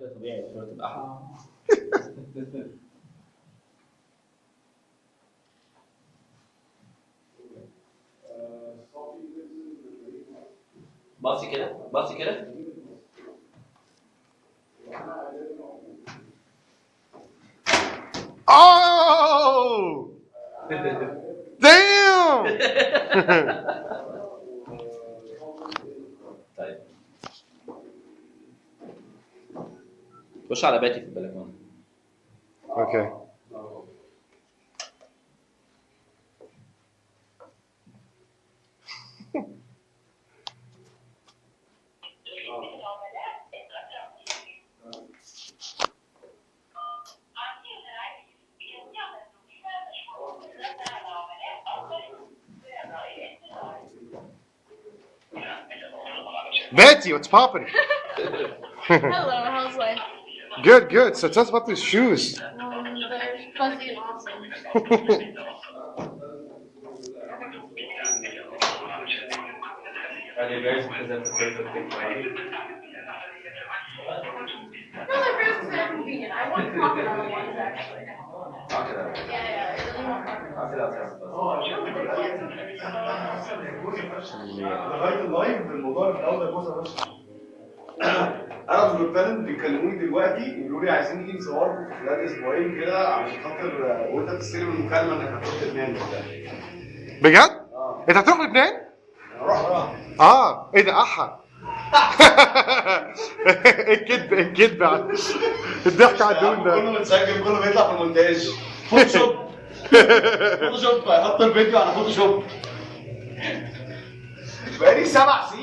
brasileira, Portugal. Oh! Damn! Koş. Okay. Betty, what's poppin'? Hello. Good, good. So tell us about these shoes. Um, they're fuzzy and awesome. Are they very present the perfect thing for you? No, they're very very convenient. I want crocodile ones actually. Knock it out. Yeah, yeah, I really want crocodile. Knock it أنا والبالنت بيكلموني دلوقتي يقولوا لي عايزين نيجي نصور في خلال أسبوعين كده عشان خاطر وأنت بتستلم المكالمة إنك هتروح لبنان. بجد؟ آه. أنت هتروح لبنان؟ أروح أروح آه. إيه ده؟ أحا. الكذب الكذب الضحك على الدون ده. كله متسجل كله بيطلع في المونتاج. فوتوشوب. فوتوشوب. هيحط الفيديو على فوتوشوب. بقالي سبع سنين